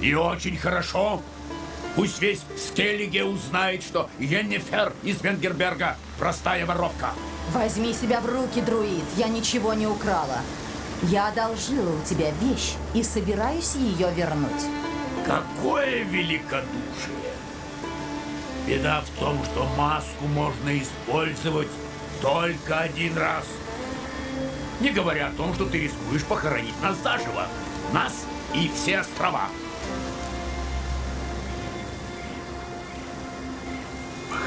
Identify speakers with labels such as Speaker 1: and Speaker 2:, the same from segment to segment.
Speaker 1: И очень хорошо. Пусть весь Скеллиге узнает, что Йеннифер из Венгерберга простая воровка.
Speaker 2: Возьми себя в руки, друид. Я ничего не украла. Я одолжила у тебя вещь и собираюсь ее вернуть.
Speaker 1: Какое великодушие! Беда в том, что маску можно использовать только один раз. Не говоря о том, что ты рискуешь похоронить нас заживо. Нас и все острова.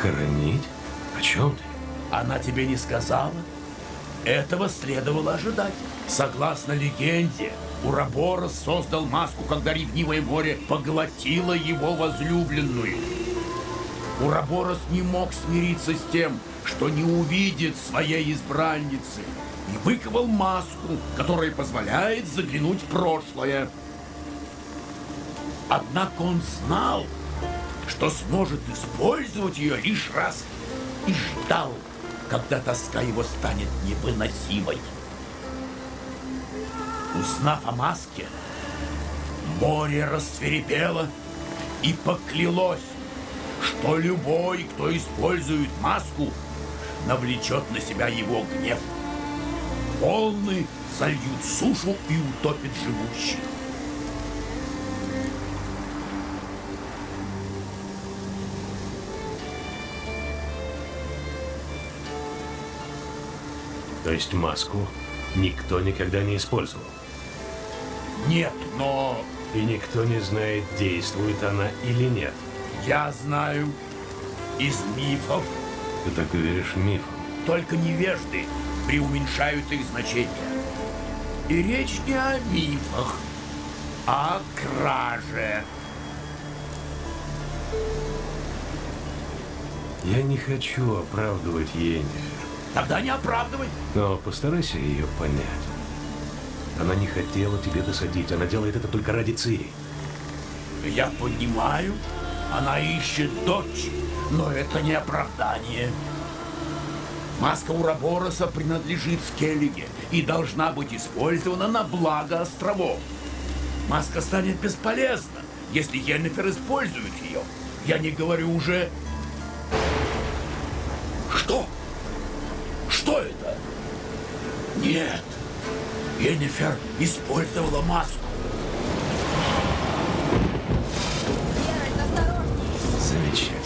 Speaker 3: Похоронить? О чем ты?
Speaker 1: Она тебе не сказала? Этого следовало ожидать. Согласно легенде, Ураборос создал маску, когда ревнивое море поглотило его возлюбленную. Ураборос не мог смириться с тем, что не увидит своей избранницы, и выковал маску, которая позволяет заглянуть в прошлое. Однако он знал, что сможет использовать ее лишь раз, и ждал, когда тоска его станет невыносимой. Узнав о маске, море рассверепело и поклялось, что любой, кто использует маску, навлечет на себя его гнев. Волны зальют сушу и утопят живущих.
Speaker 3: То есть маску никто никогда не использовал?
Speaker 1: Нет, но
Speaker 3: И никто не знает, действует она или нет.
Speaker 1: я знаю из мифов,
Speaker 3: Ты так веришь мифам?
Speaker 1: только невежды преуменьшают их значение. И речь не о мифах, а о краже.
Speaker 3: Я не хочу оправдывать Йеннифер,
Speaker 1: Тогда не оправдывай.
Speaker 3: но постарайся ее понять. Она не хотела тебе досадить, она делает это только ради Цири.
Speaker 1: Я понимаю, она ищет дочь, но это не оправдание. Маска Урабороса принадлежит Скеллиге и должна быть использована на благо островов. Маска станет бесполезна, если Йеннифер использует ее. Я не говорю уже... Что? Что это? Нет. Йеннифер использовала маску.
Speaker 3: Замечательно.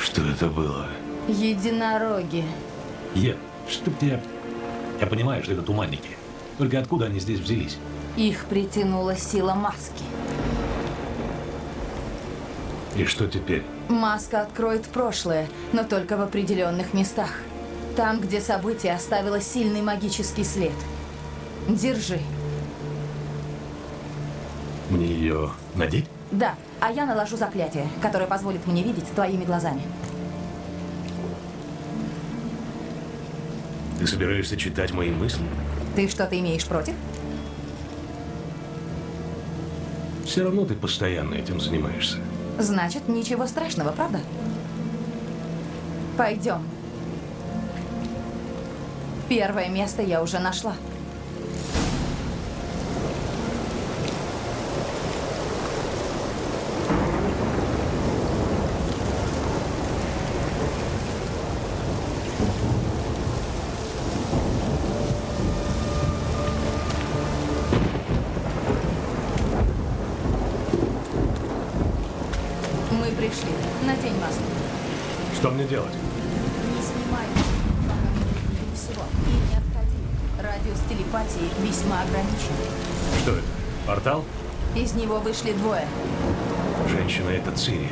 Speaker 3: Что это было?
Speaker 2: Единороги.
Speaker 4: Е, чтоб тебя... Я понимаю, что это туманники. Только откуда они здесь взялись?
Speaker 2: Их притянула сила маски.
Speaker 3: И что теперь?
Speaker 2: Маска откроет прошлое, но только в определенных местах. Там, где событие оставило сильный магический след. Держи.
Speaker 4: Мне ее надеть?
Speaker 2: Да, а я наложу заклятие, которое позволит мне видеть твоими глазами.
Speaker 3: Ты собираешься читать мои мысли?
Speaker 2: Ты что-то имеешь против?
Speaker 3: Все равно ты постоянно этим занимаешься.
Speaker 2: Значит, ничего страшного, правда? Пойдем. Первое место я уже нашла. Вышли двое.
Speaker 3: Женщина это Цири.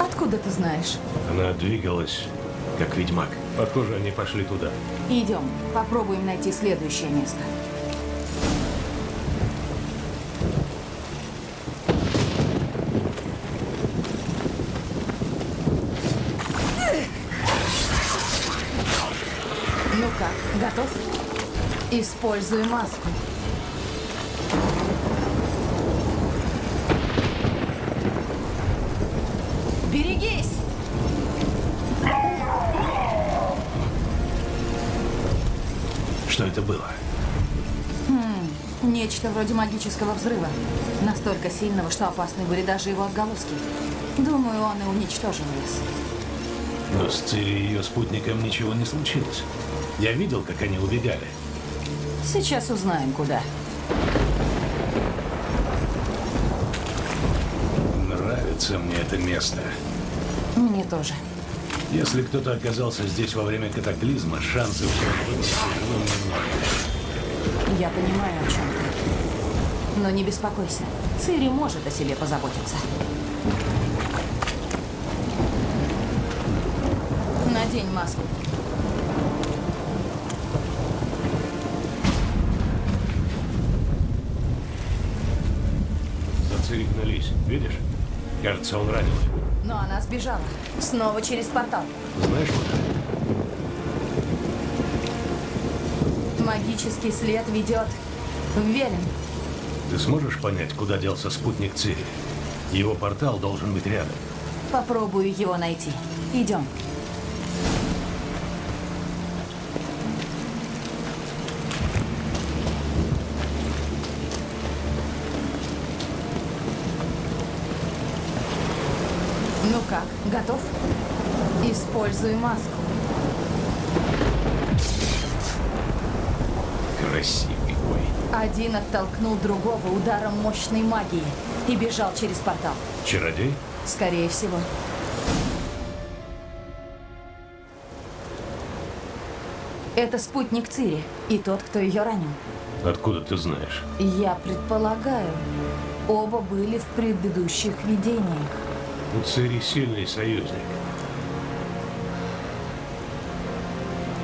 Speaker 2: Откуда ты знаешь?
Speaker 3: Она двигалась, как ведьмак. Похоже, они пошли туда.
Speaker 2: Идем, попробуем найти следующее место. Ну как, готов? Используй маску.
Speaker 4: Это было?
Speaker 2: Нечто вроде магического взрыва. Настолько сильного, что опасны были даже его отголоски. Думаю, он и уничтожил лес.
Speaker 4: Но с Цири и ее спутником ничего не случилось. Я видел, как они убегали.
Speaker 2: Сейчас узнаем, куда.
Speaker 4: Нравится мне это место.
Speaker 2: Мне тоже.
Speaker 4: Если кто-то оказался здесь во время катаклизма, живым немного.
Speaker 2: Я понимаю, о чем ты. Но не беспокойся. Цири может о себе позаботиться. Надень маску.
Speaker 4: За Цири гнались, видишь? Кажется, он ранен.
Speaker 2: Но она сбежала. Снова через портал.
Speaker 4: Знаешь куда?
Speaker 2: Магический след ведет в Велин.
Speaker 4: Ты сможешь понять, куда делся спутник Цири? Его портал должен быть рядом.
Speaker 2: Попробую его найти. Идем. Как, готов? Используй маску.
Speaker 4: Красивый бой.
Speaker 2: Один оттолкнул другого ударом мощной магии и бежал через портал.
Speaker 4: Чародей?
Speaker 2: Скорее всего. Это спутник Цири и тот, кто ее ранил.
Speaker 4: Откуда ты знаешь?
Speaker 2: Я предполагаю, оба были в предыдущих видениях.
Speaker 4: У Цири сильный союзник.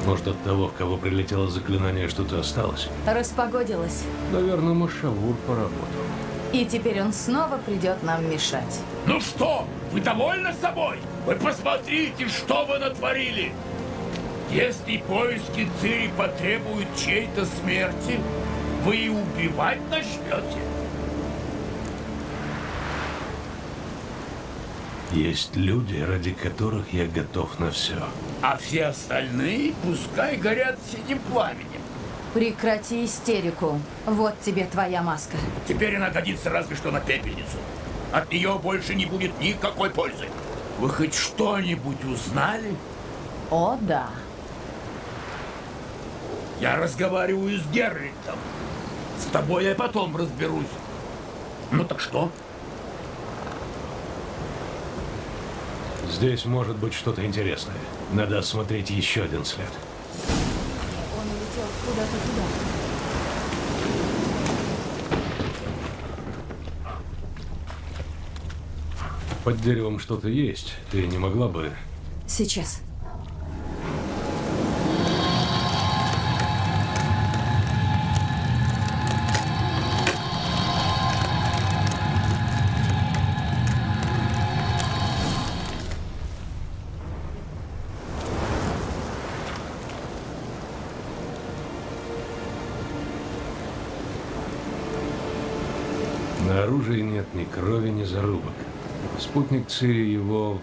Speaker 4: Может, от того, в кого прилетело заклинание, что-то осталось?
Speaker 2: Распогодилось.
Speaker 3: Наверное, Машавур поработал.
Speaker 2: И теперь он снова придет нам мешать.
Speaker 1: Ну что, вы довольны собой? Вы посмотрите, что вы натворили! Если поиски Цири потребуют чьей-то смерти, вы и убивать начнете.
Speaker 4: Есть люди, ради которых я готов на все.
Speaker 1: А все остальные пускай горят синим пламенем.
Speaker 2: Прекрати истерику. Вот тебе твоя маска.
Speaker 1: Теперь она годится разве что на пепельницу. От нее больше не будет никакой пользы. Вы хоть что-нибудь узнали?
Speaker 2: О, да.
Speaker 1: Я разговариваю с Герритом. С тобой я потом разберусь. Ну так что?
Speaker 4: Здесь может быть что-то интересное. Надо осмотреть еще один след.
Speaker 2: Он улетел куда-то туда.
Speaker 4: Под деревом что-то есть. Ты не могла бы...
Speaker 2: Сейчас.
Speaker 4: Крови, ни зарубок. Спутник Цири его...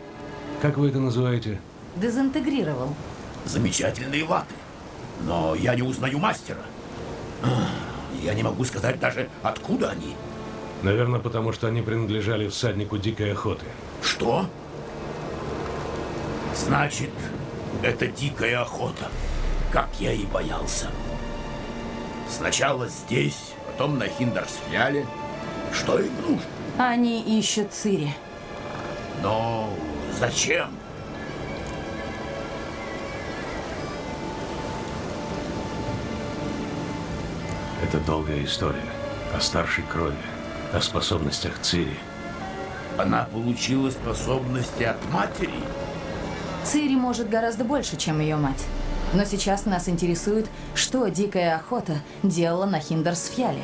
Speaker 4: Как вы это называете?
Speaker 2: Дезинтегрировал.
Speaker 1: Замечательные латы. Но я не узнаю мастера. Я не могу сказать даже, откуда они.
Speaker 4: Наверное, потому что они принадлежали всаднику дикой охоты.
Speaker 1: Что? Значит, это дикая охота. Как я и боялся. Сначала здесь, потом на Хиндарсфляле. Что им нужно?
Speaker 2: Они ищут Цири.
Speaker 1: Но зачем?
Speaker 4: Это долгая история. О старшей крови, о способностях Цири.
Speaker 1: Она получила способности от матери.
Speaker 2: Цири может гораздо больше, чем ее мать. Но сейчас нас интересует, что дикая охота делала на Хиндерсфьяле.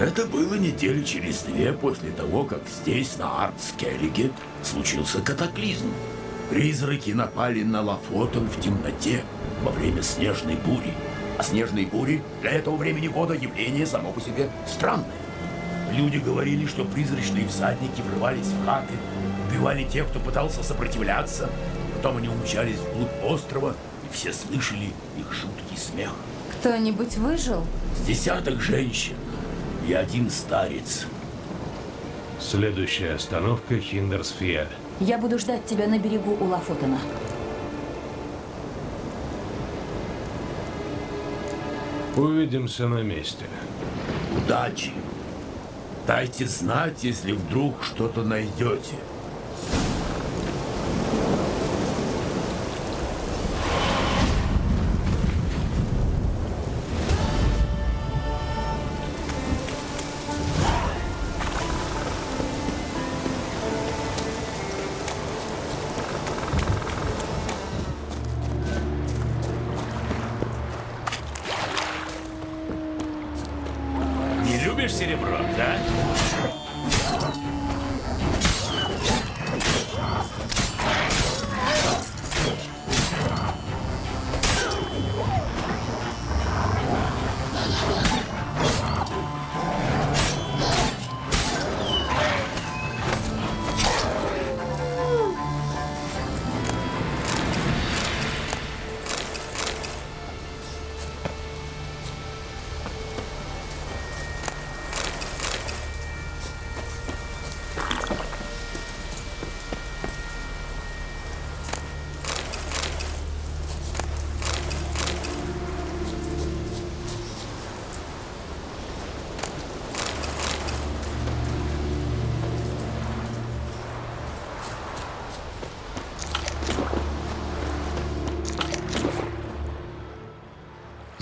Speaker 1: Это было недели через две после того, как здесь, на Артскеллиге, случился катаклизм. Призраки напали на Лафотон в темноте во время снежной бури. А снежные бури для этого времени года явление само по себе странное. Люди говорили, что призрачные всадники врывались в хаты, убивали тех, кто пытался сопротивляться. Потом они умчались вглубь острова, и все слышали их жуткий смех.
Speaker 2: Кто-нибудь выжил?
Speaker 1: С десяток женщин и один старец.
Speaker 4: Следующая остановка Хиндерсфиаль.
Speaker 2: Я буду ждать тебя на берегу у Лафотена.
Speaker 4: Увидимся на месте.
Speaker 1: Удачи! Дайте знать, если вдруг что-то найдете.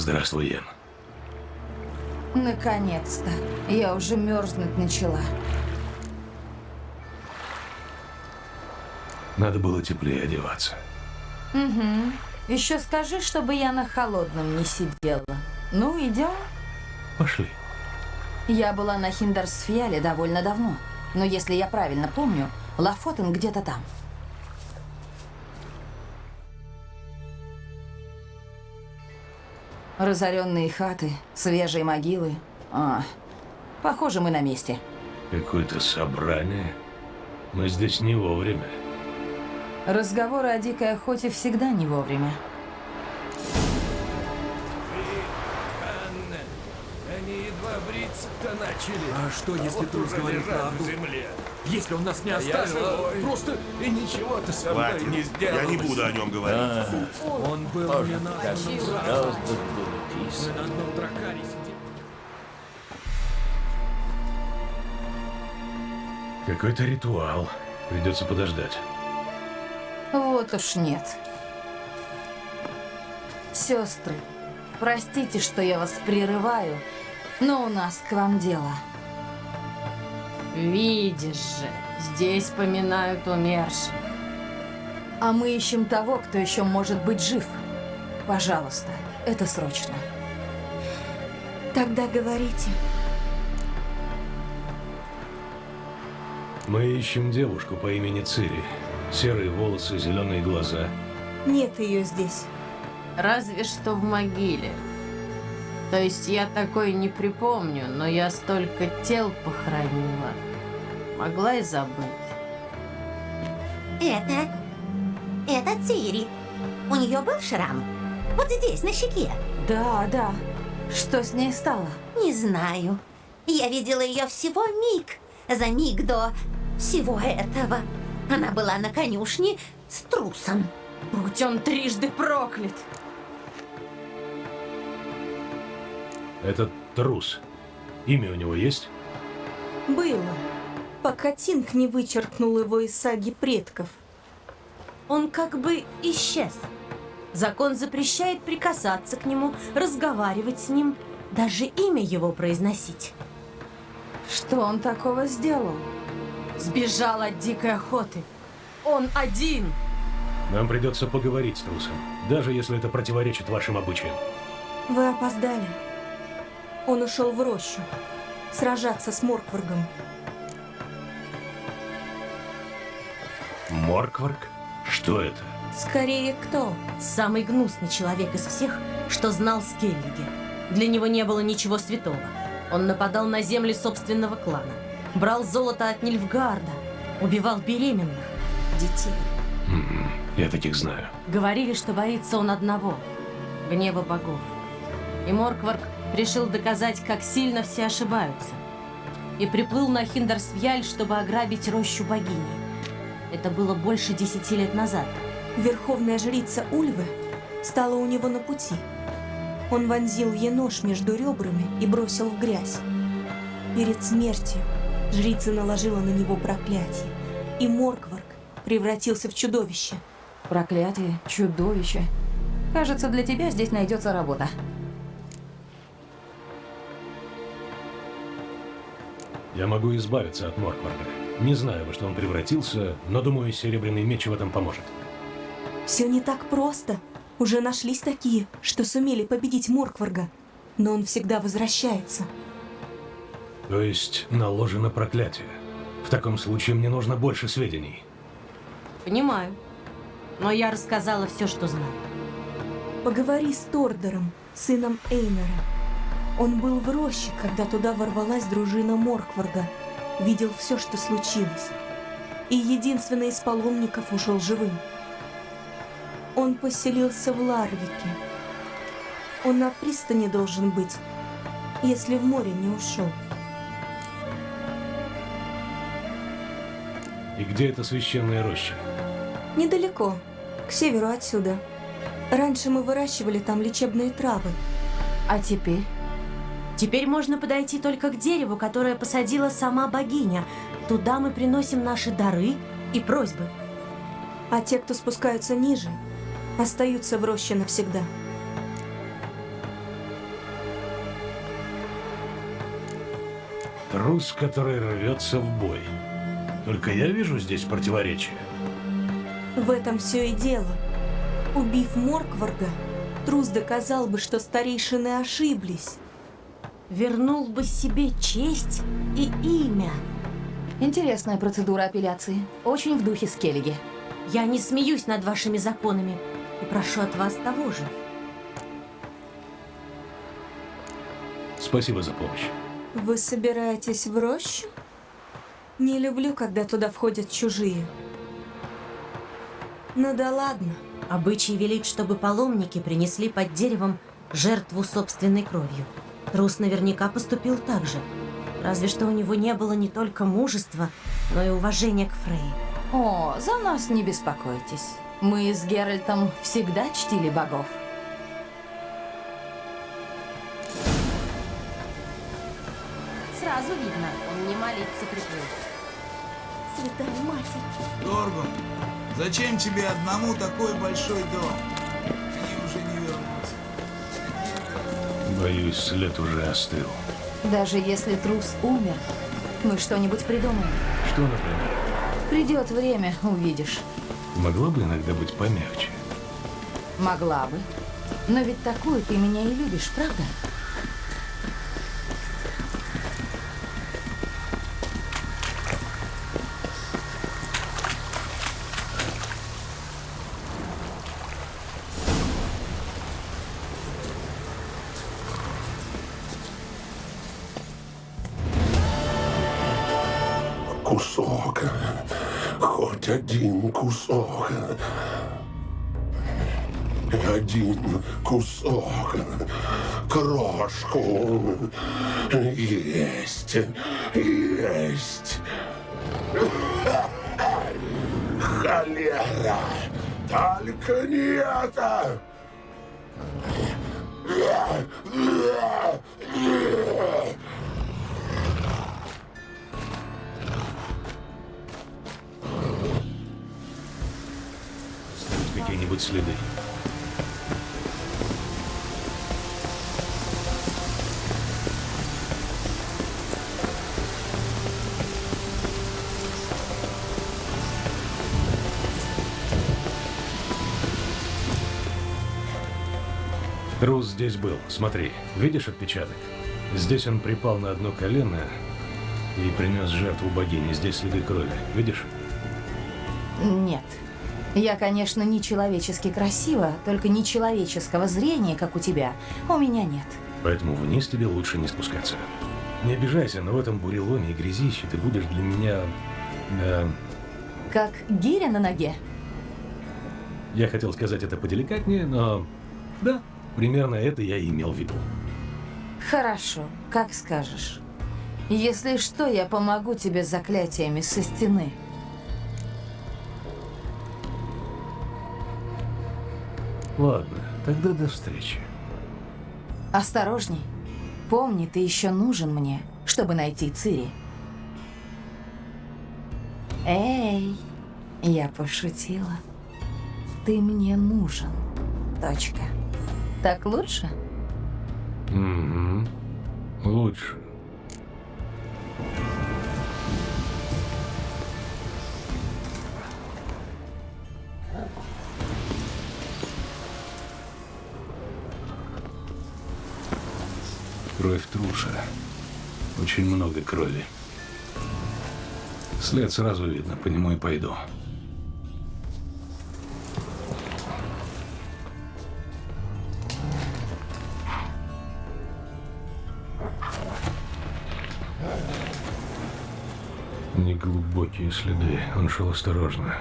Speaker 3: Здравствуй, Ян.
Speaker 2: Наконец-то. Я уже мерзнуть начала.
Speaker 3: Надо было теплее одеваться.
Speaker 2: Еще скажи, чтобы я на холодном не сидела. Ну, идем.
Speaker 3: Пошли.
Speaker 2: Я была на Хиндерсфиале довольно давно. Но если я правильно помню, Лафотен где-то там. Разоренные хаты, свежие могилы. А, похоже, мы на месте.
Speaker 3: Какое-то собрание. Мы здесь не вовремя.
Speaker 2: Разговоры о дикой охоте всегда не вовремя.
Speaker 5: Они едва бриться-то начали.
Speaker 6: А что, если
Speaker 5: вот
Speaker 6: Трус
Speaker 5: уже
Speaker 6: говорит правду?
Speaker 5: земле.
Speaker 6: Если он нас не
Speaker 5: Я
Speaker 6: оставил, а просто
Speaker 5: И ничего ты со мной не сделал.
Speaker 7: Я не буду о нем говорить.
Speaker 6: он был не названным Мы на одном дракаре сидим.
Speaker 3: Какой-то ритуал. Придется подождать.
Speaker 2: Вот уж нет. Сестры, простите, что я вас прерываю, но у нас к вам дело.
Speaker 8: Видишь же, здесь поминают умерших.
Speaker 2: А мы ищем того, кто еще может быть жив. Пожалуйста, это срочно.
Speaker 9: Тогда говорите.
Speaker 3: Мы ищем девушку по имени Цири. Серые волосы, зеленые глаза.
Speaker 9: Нет ее здесь.
Speaker 8: Разве что в могиле. То есть я такой не припомню, но я столько тел похоронила. Могла и забыть.
Speaker 10: Это... это Цири. У нее был шрам? Вот здесь, на щеке.
Speaker 2: Да, да. Что с ней стало?
Speaker 10: Не знаю. Я видела ее всего миг. За миг до всего этого. Она была на конюшне с трусом.
Speaker 8: Будь он трижды проклят.
Speaker 3: Этот трус. Имя у него есть?
Speaker 9: Было. Пока Тинг не вычеркнул его из саги предков.
Speaker 8: Он как бы исчез. Закон запрещает прикасаться к нему, разговаривать с ним, даже имя его произносить.
Speaker 2: Что он такого сделал?
Speaker 8: Сбежал от дикой охоты. Он один.
Speaker 3: Нам придется поговорить с трусом. Даже если это противоречит вашим обычаям.
Speaker 9: Вы опоздали. Он ушел в рощу. Сражаться с Моркваргом.
Speaker 3: Моркварк? Что это?
Speaker 9: Скорее, кто?
Speaker 8: Самый гнусный человек из всех, что знал Скеллиги. Для него не было ничего святого. Он нападал на земли собственного клана. Брал золото от Нильфгарда. Убивал беременных, детей.
Speaker 4: М, Я таких знаю.
Speaker 8: Говорили, что боится он одного – гнева богов. И Моркварк решил доказать, как сильно все ошибаются. И приплыл на Хиндарсвьяль, чтобы ограбить рощу богини. Это было больше десяти лет назад.
Speaker 9: Верховная жрица Ульвы стала у него на пути. Он вонзил ей нож между ребрами и бросил в грязь. Перед смертью жрица наложила на него проклятие, и Моркварк превратился в чудовище.
Speaker 2: Проклятие, чудовище. Кажется, для тебя здесь найдется работа.
Speaker 4: Я могу избавиться от Моркварда. Не знаю, во что он превратился, но думаю, серебряный меч в этом поможет.
Speaker 9: Все не так просто. Уже нашлись такие, что сумели победить Моркварга. Но он всегда возвращается.
Speaker 4: То есть наложено проклятие. В таком случае мне нужно больше сведений.
Speaker 8: Понимаю. Но я рассказала все, что знаю.
Speaker 9: Поговори с Тордером, сыном Эйнера. Он был в роще, когда туда ворвалась дружина Моркварга. Видел все, что случилось. И единственный из паломников ушел живым. Он поселился в Ларвике. Он на пристани должен быть, если в море не ушел.
Speaker 4: И где эта священная роща?
Speaker 9: Недалеко, к северу отсюда. Раньше мы выращивали там лечебные травы.
Speaker 2: А теперь?
Speaker 8: Теперь можно подойти только к дереву, которое посадила сама богиня. Туда мы приносим наши дары и просьбы.
Speaker 9: А те, кто спускаются ниже, остаются в роще навсегда.
Speaker 4: Трус, который рвется в бой. Только я вижу здесь противоречие.
Speaker 9: В этом все и дело. Убив Моркварга, Трус доказал бы, что старейшины ошиблись.
Speaker 8: Вернул бы себе честь и имя.
Speaker 2: Интересная процедура апелляции. Очень в духе Скеллиги.
Speaker 8: Я не смеюсь над вашими законами и прошу от вас того же.
Speaker 4: Спасибо за помощь.
Speaker 9: Вы собираетесь в рощу? Не люблю, когда туда входят чужие. Ну да ладно.
Speaker 8: Обычай велит, чтобы паломники принесли под деревом жертву собственной кровью. Трус наверняка поступил так же. Разве что у него не было не только мужества, но и уважения к Фрей.
Speaker 2: О, за нас не беспокойтесь. Мы с Геральтом всегда чтили богов.
Speaker 8: Сразу видно, он не молиться приплыл.
Speaker 9: Святая Матерь.
Speaker 7: Торгун, зачем тебе одному такой большой дом? Они уже не вернутся.
Speaker 4: Боюсь, след уже остыл.
Speaker 2: Даже если трус умер, мы что-нибудь придумаем.
Speaker 4: Что, например?
Speaker 2: Придет время, увидишь.
Speaker 4: Могла бы иногда быть помягче.
Speaker 2: Могла бы. Но ведь такую ты меня и любишь, правда?
Speaker 11: Крошку. Есть. Есть. Холера. Только не это.
Speaker 4: Какие-нибудь следы? Трус здесь был. Смотри, видишь отпечаток? Здесь он припал на одно колено и принес жертву богине. Здесь следы крови. Видишь?
Speaker 2: Нет. Я, конечно, не человечески красива, только нечеловеческого зрения, как у тебя, у меня нет.
Speaker 4: Поэтому вниз тебе лучше не спускаться. Не обижайся, но в этом буреломе и грязище ты будешь для меня... э,
Speaker 2: Как гиря на ноге.
Speaker 4: Я хотел сказать это поделикатнее, но... Да, примерно это я и имел в виду.
Speaker 2: Хорошо, как скажешь. Если что, я помогу тебе с заклятиями со стены.
Speaker 4: Ладно, тогда до встречи.
Speaker 2: Осторожней. Помни, ты еще нужен мне, чтобы найти Цири. Эй, я пошутила. Ты мне нужен. Точка. Так лучше?
Speaker 4: Угу. Лучше. Кровь труша. Очень много крови. След сразу видно, по нему и пойду. Неглубокие следы. Он шел осторожно.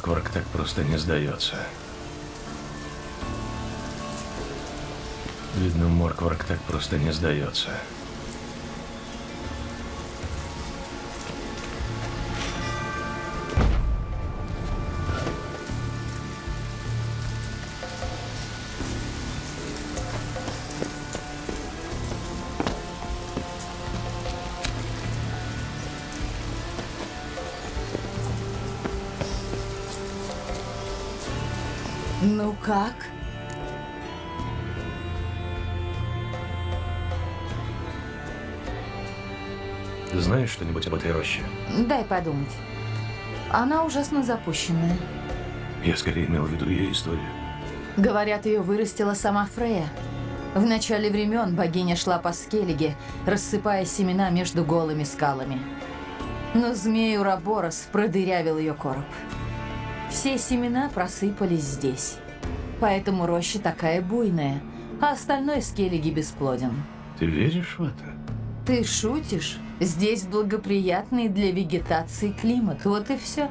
Speaker 4: Видно, Моркварк так просто не сдается. Видно, Моркварк так просто не сдается.
Speaker 2: Ну как?
Speaker 4: Ты знаешь что-нибудь об этой роще?
Speaker 2: Дай подумать. Она ужасно запущенная.
Speaker 4: Я скорее имел в виду ее историю.
Speaker 2: Говорят, ее вырастила сама Фрея. В начале времен богиня шла по скеллиге, рассыпая семена между голыми скалами. Но змей Ураборос продырявил ее короб. Все семена просыпались здесь. Поэтому роща такая буйная, а остальной скеллиги бесплоден.
Speaker 4: Ты веришь в это?
Speaker 2: Ты шутишь? Здесь благоприятный для вегетации климат. Вот и все.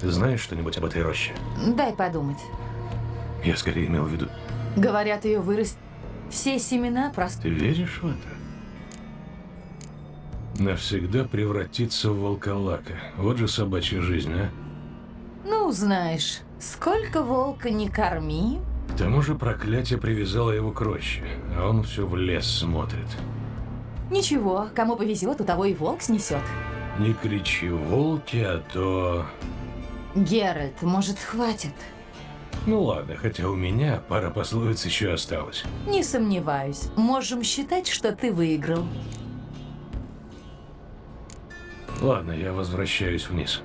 Speaker 4: Ты знаешь что-нибудь об этой роще?
Speaker 2: Дай подумать.
Speaker 4: Я скорее имел в виду...
Speaker 2: Говорят, ее вырастет. Все семена просто...
Speaker 4: Ты веришь в это? Навсегда превратиться в волколака. Вот же собачья жизнь, а?
Speaker 2: Ну, знаешь, сколько волка не корми,
Speaker 4: К тому же проклятие привязало его к роще, а он все в лес смотрит.
Speaker 2: Ничего, кому повезет, у того и волк снесет.
Speaker 4: Не кричи волки, а то...
Speaker 2: Геральт, может, хватит?
Speaker 4: Ну ладно, хотя у меня пара пословиц еще осталась.
Speaker 2: Не сомневаюсь. Можем считать, что ты выиграл.
Speaker 4: Ладно, я возвращаюсь вниз.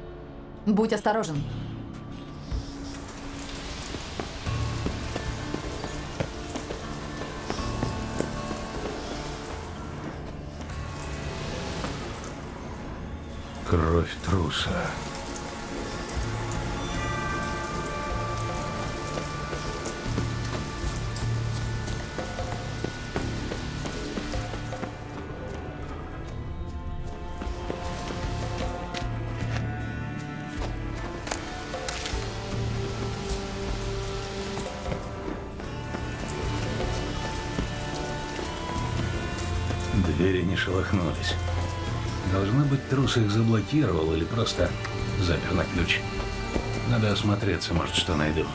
Speaker 2: Будь осторожен.
Speaker 4: Кровь труса. Шелохнулись. Должно быть, трус их заблокировал или просто запер на ключ. Надо осмотреться, может, что найду.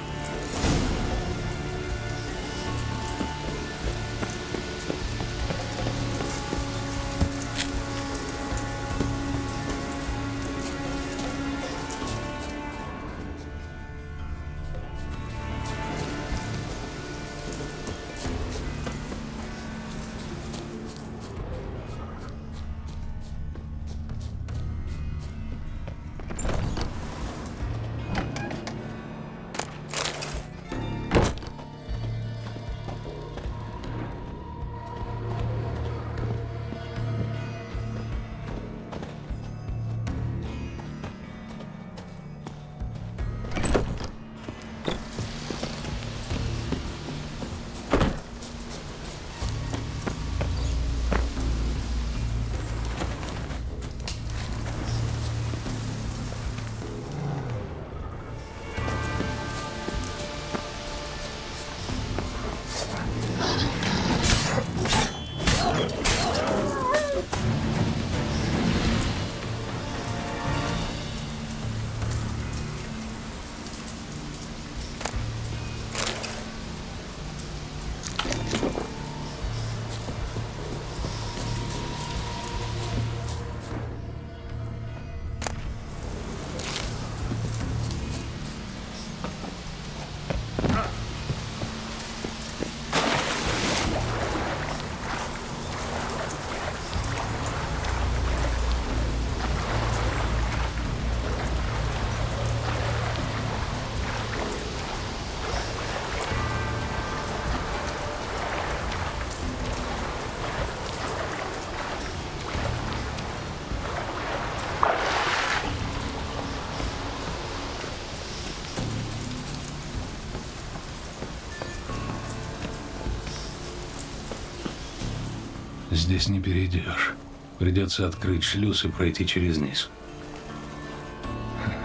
Speaker 4: Здесь не перейдешь. Придется открыть шлюз и пройти через низ.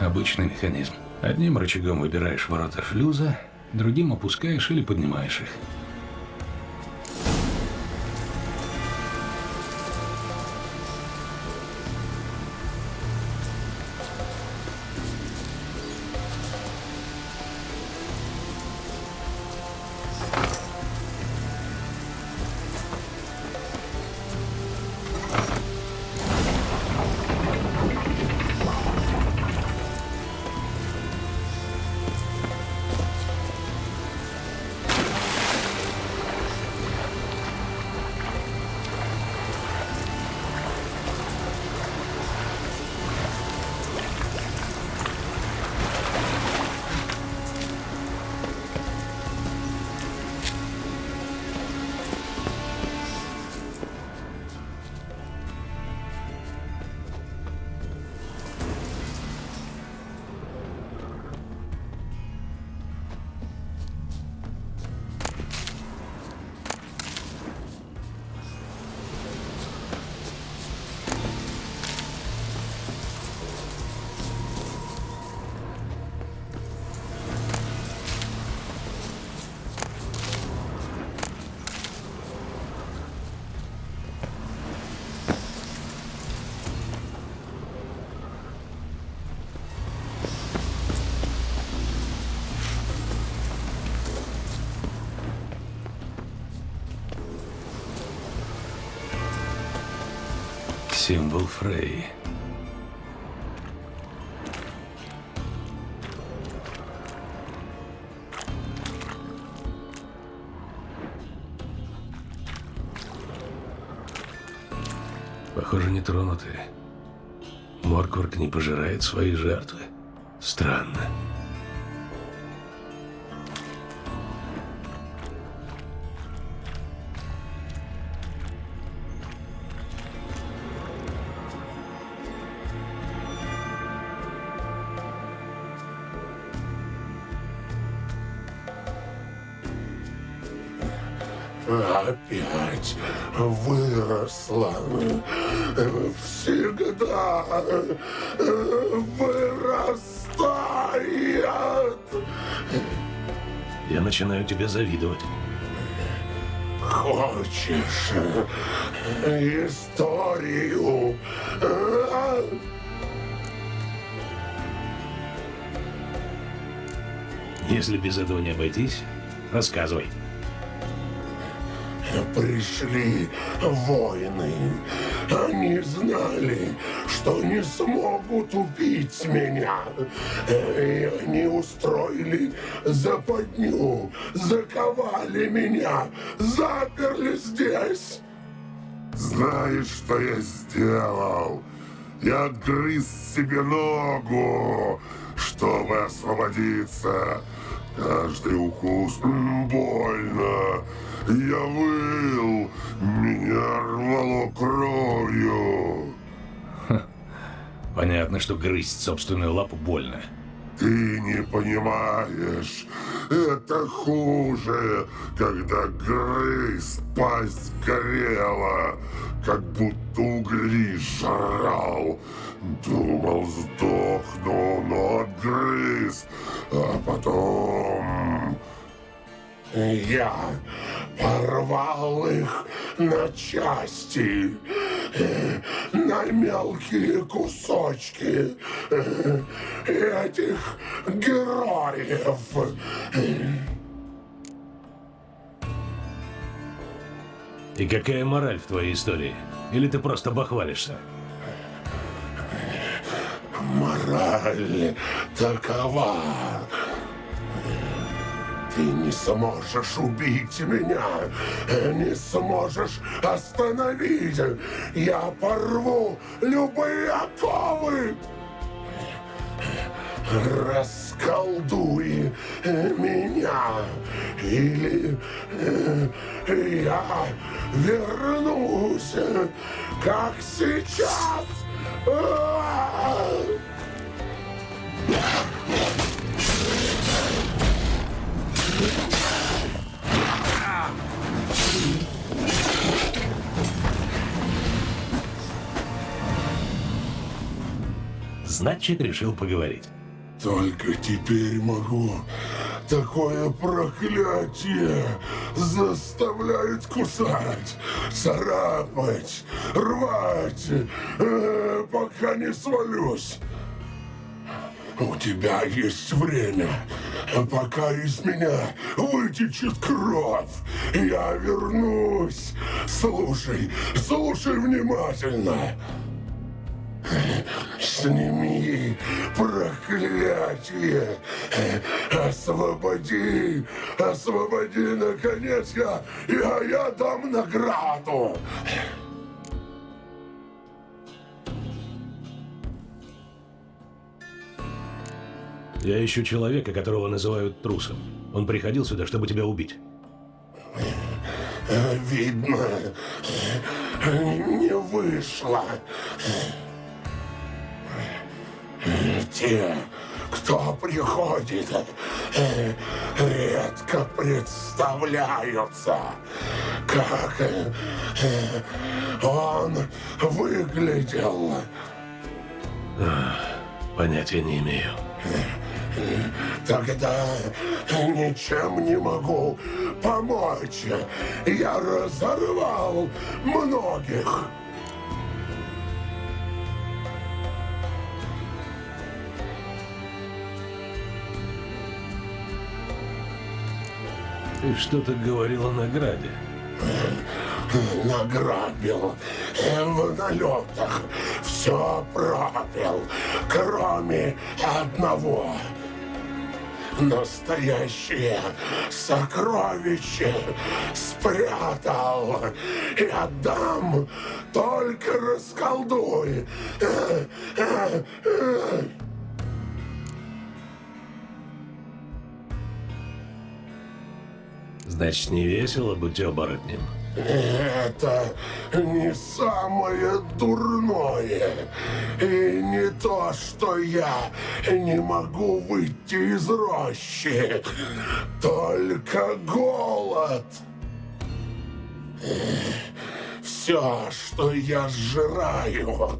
Speaker 4: Обычный механизм. Одним рычагом выбираешь ворота шлюза, другим опускаешь или поднимаешь их. Символ Фрей.
Speaker 3: Похоже, не тронуты. Моркварк не пожирает свои жертвы. Странно.
Speaker 11: Выросла. Всегда вырастает.
Speaker 3: Я начинаю тебе завидовать.
Speaker 11: Хочешь историю?
Speaker 3: Если без этого не обойтись, рассказывай.
Speaker 11: Пришли воины. Они знали, что не смогут убить меня. И они устроили западню, заковали меня, заперли здесь.
Speaker 12: Знаешь, что я сделал? Я отгрыз себе ногу, чтобы освободиться. Каждый укус больно. Я выл, меня рвало кровью.
Speaker 3: Понятно, что грызть собственную лапу больно.
Speaker 12: Ты не понимаешь, это хуже, когда грыз, пасть горела, как будто угли жрал. Думал, сдохну, но отгрыз, а потом...
Speaker 11: Я порвал их на части, э, на мелкие кусочки э, этих героев.
Speaker 3: И какая мораль в твоей истории? Или ты просто бахвалишься?
Speaker 11: Мораль такова. Ты не сможешь убить меня, не сможешь остановить. Я порву любые оковы. Расколдуй меня, или э, я вернусь, как сейчас. А!
Speaker 3: Значит, решил поговорить.
Speaker 11: Только теперь могу. Такое проклятие заставляет кусать, царапать, рвать, э, пока не свалюсь. У тебя есть время, пока из меня вытечет кровь. Я вернусь. Слушай, слушай внимательно. Сними проклятие. Освободи, освободи, наконец, я, я, я дам награду.
Speaker 3: Я ищу человека, которого называют трусом. Он приходил сюда, чтобы тебя убить.
Speaker 11: Видно, не вышло. Те, кто приходит, редко представляются, как он выглядел.
Speaker 3: Понятия не имею.
Speaker 11: Тогда ничем не могу помочь. Я разорвал многих.
Speaker 3: Ты что-то говорил о награде.
Speaker 11: Награбил в налетах. Все пропил, кроме одного. Настоящее сокровище спрятал и отдам, только расколдуй.
Speaker 4: Значит, не весело быть оборотнем?
Speaker 11: Это не самое дурное. И не то, что я не могу выйти из рощи. Только голод. Все, что я сжираю,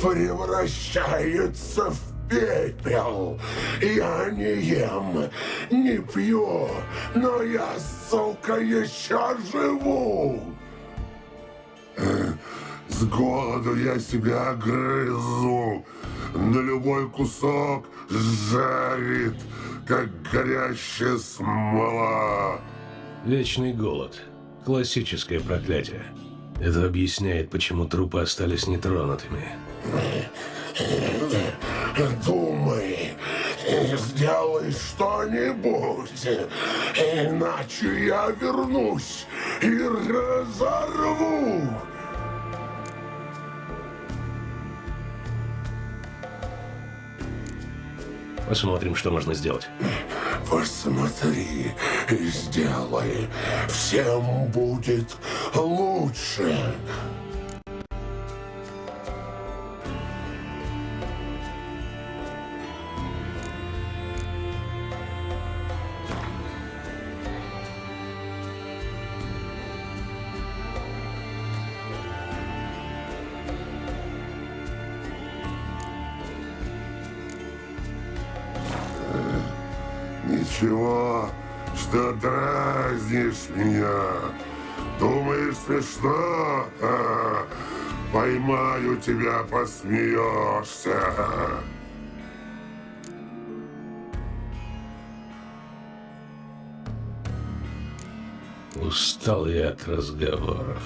Speaker 11: превращается в пепел. Я не ем, не пью, но я, сука, еще живу.
Speaker 12: С голоду я себя грызу. На любой кусок жарит, как горящая смола.
Speaker 4: Вечный голод. Классическое проклятие. Это объясняет, почему трупы остались нетронутыми.
Speaker 11: Думай, сделай что-нибудь, иначе я вернусь и разорву.
Speaker 4: Посмотрим, что можно сделать.
Speaker 11: Посмотри и сделай. Всем будет лучше.
Speaker 12: Меня. Думаешь, смешно? Ха, Поймаю тебя, посмеешься.
Speaker 4: Устал я от разговоров.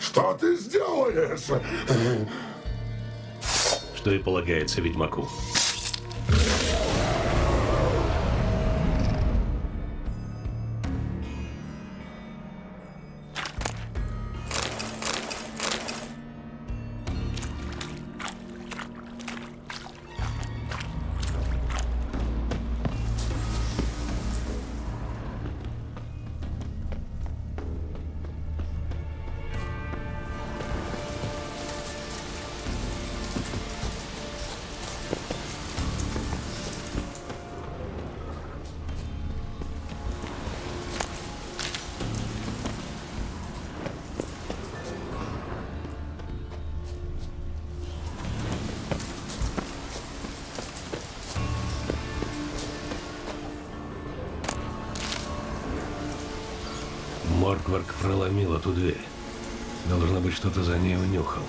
Speaker 11: Что ты сделаешь?
Speaker 4: Что и полагается ведьмаку. Моркварк проломил эту дверь. Должно быть, что-то за ней унюхал.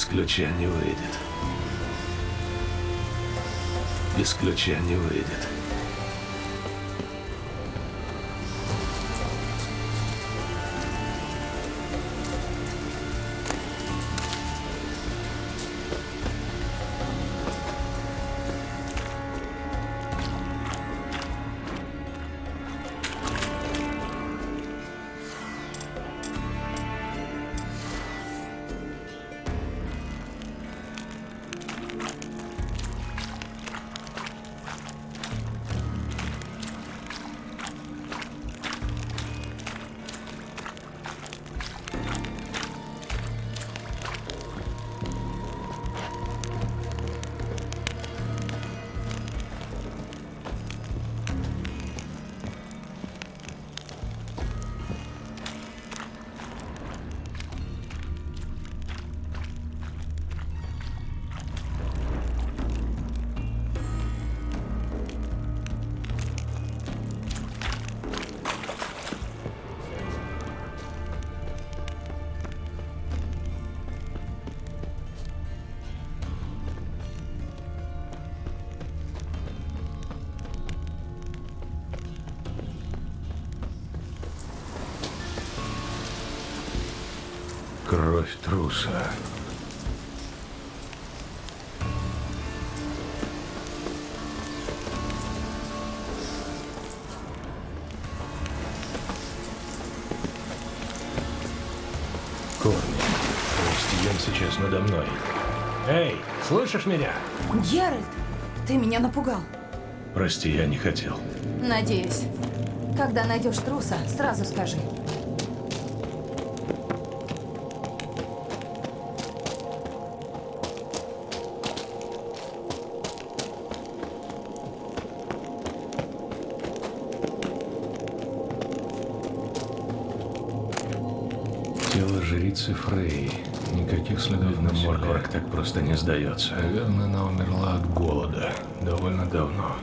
Speaker 4: Без ключа не выйдет. Без ключа не выйдет. Кровь труса. Корни. Кристиан сейчас надо мной. Эй, слышишь меня?
Speaker 2: Геральт, ты меня напугал.
Speaker 4: Прости, я не хотел.
Speaker 2: Надеюсь. Когда найдешь труса, сразу скажи.
Speaker 4: Фрей. Никаких следов на Моркварк так просто не сдается. Наверное, она умерла от голода. Довольно давно.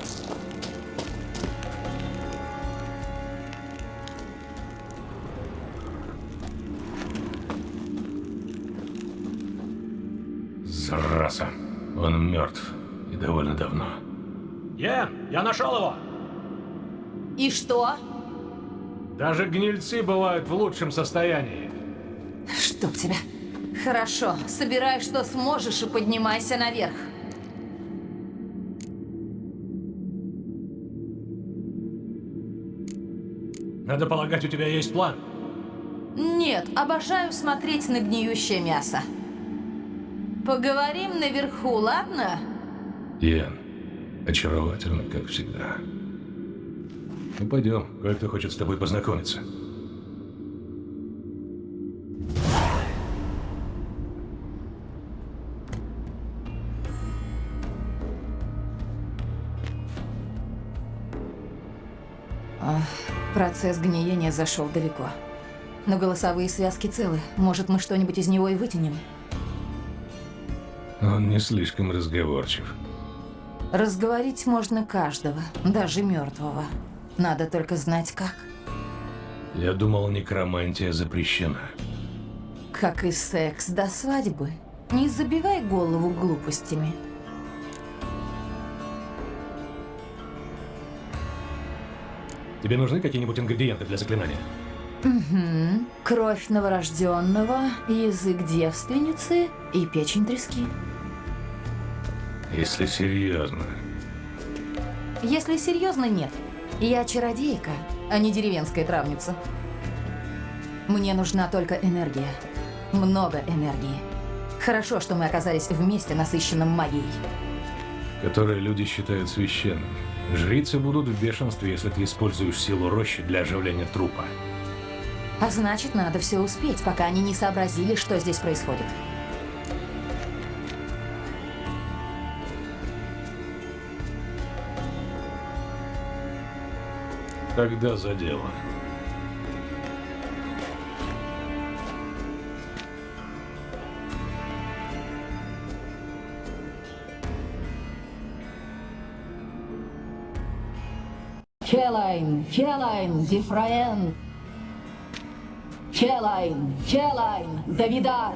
Speaker 4: Зараза. Он мертв. И довольно давно.
Speaker 13: Йен, я нашел его!
Speaker 2: И что?
Speaker 13: Даже гнильцы бывают в лучшем состоянии.
Speaker 2: Чтоб тебя. Хорошо, собирай, что сможешь, и поднимайся наверх.
Speaker 13: Надо полагать, у тебя есть план.
Speaker 2: Нет, обожаю смотреть на гниющее мясо. Поговорим наверху, ладно?
Speaker 4: Йен, очаровательно, как всегда. Ну, пойдем. Кое-кто хочет с тобой познакомиться.
Speaker 2: Процесс гниения зашел далеко. Но голосовые связки целы. Может, мы что-нибудь из него и вытянем?
Speaker 4: Он не слишком разговорчив.
Speaker 2: Разговорить можно каждого, даже мертвого. Надо только знать как.
Speaker 4: Я думал, некромантия запрещена.
Speaker 2: Как и секс до свадьбы. Не забивай голову глупостями.
Speaker 13: Тебе нужны какие-нибудь ингредиенты для заклинания?
Speaker 2: Угу. Кровь новорожденного, язык девственницы и печень трески.
Speaker 4: Если серьезно.
Speaker 2: Если серьезно, нет. Я чародейка, а не деревенская травница. Мне нужна только энергия. Много энергии. Хорошо, что мы оказались вместе, насыщенном магией.
Speaker 4: Которые люди считают священным.
Speaker 13: Жрицы будут в бешенстве, если ты используешь силу рощи для оживления трупа.
Speaker 2: А значит, надо все успеть, пока они не сообразили, что здесь происходит.
Speaker 4: Тогда за дело.
Speaker 2: Келайн, Келайн, Дифраен. Келайн, Келайн, Давидар.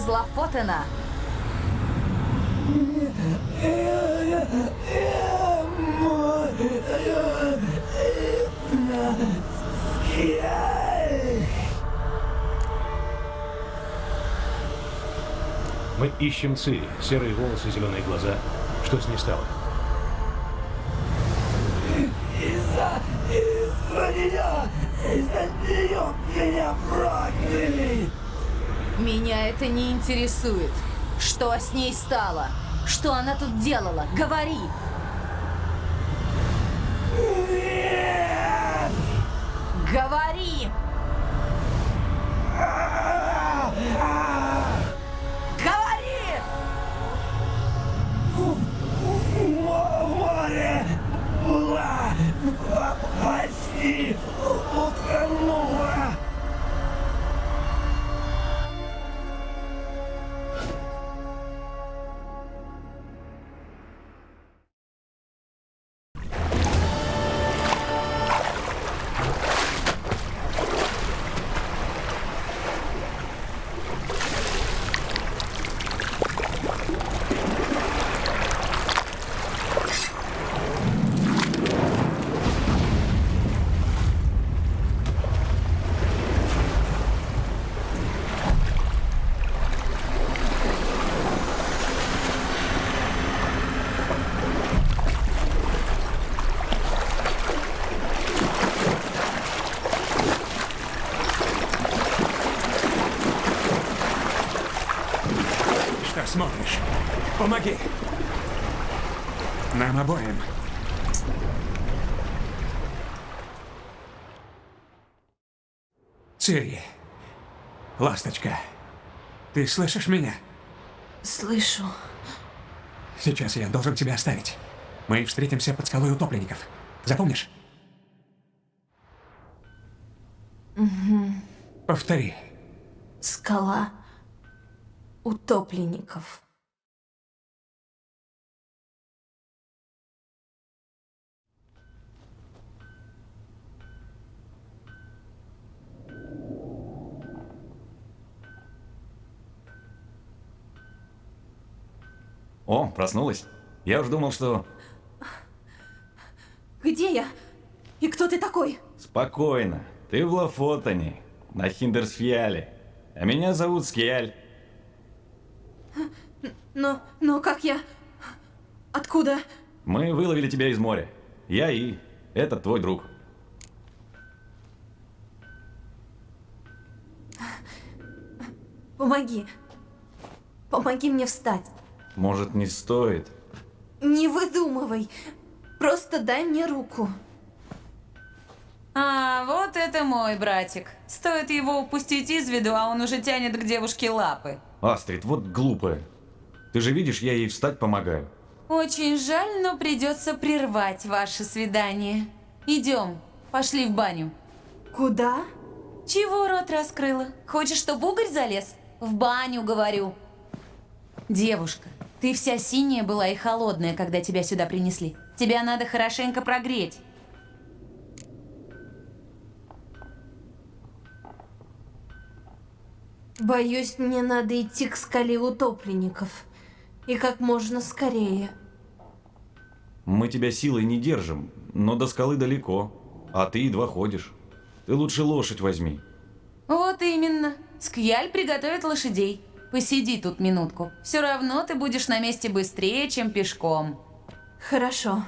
Speaker 2: Из Лафотена?
Speaker 4: Мы ищем Цири. Серые волосы, зеленые глаза. Что с ней стало?
Speaker 14: Из-за... из-за нее... из-за нее меня прокляли!
Speaker 2: Меня это не интересует. Что с ней стало? Что она тут делала? Говори!
Speaker 5: Помоги. Нам обоим. Цири. Ласточка. Ты слышишь меня?
Speaker 3: Слышу.
Speaker 5: Сейчас я должен тебя оставить. Мы встретимся под скалой утопленников. Запомнишь?
Speaker 3: Угу.
Speaker 5: Повтори.
Speaker 3: Скала утопленников.
Speaker 15: О, проснулась? Я уж думал, что...
Speaker 3: Где я? И кто ты такой?
Speaker 15: Спокойно. Ты в Лафотане, на Хиндерсфьяле. А меня зовут Скиаль.
Speaker 3: Но, но как я... Откуда?
Speaker 15: Мы выловили тебя из моря. Я и этот твой друг.
Speaker 3: Помоги. Помоги мне встать.
Speaker 15: Может, не стоит?
Speaker 3: Не выдумывай. Просто дай мне руку.
Speaker 16: А, вот это мой братик. Стоит его упустить из виду, а он уже тянет к девушке лапы.
Speaker 15: Астрид, вот глупая. Ты же видишь, я ей встать помогаю.
Speaker 16: Очень жаль, но придется прервать ваше свидание. Идем, пошли в баню.
Speaker 3: Куда?
Speaker 16: Чего рот раскрыла? Хочешь, чтобы угорь залез? В баню, говорю. Девушка, ты вся синяя была и холодная, когда тебя сюда принесли. Тебя надо хорошенько прогреть.
Speaker 3: Боюсь, мне надо идти к скале утопленников. И как можно скорее.
Speaker 15: Мы тебя силой не держим, но до скалы далеко. А ты едва ходишь. Ты лучше лошадь возьми.
Speaker 16: Вот именно. Скьяль приготовит лошадей. Посиди тут минутку. Все равно ты будешь на месте быстрее, чем пешком.
Speaker 3: Хорошо.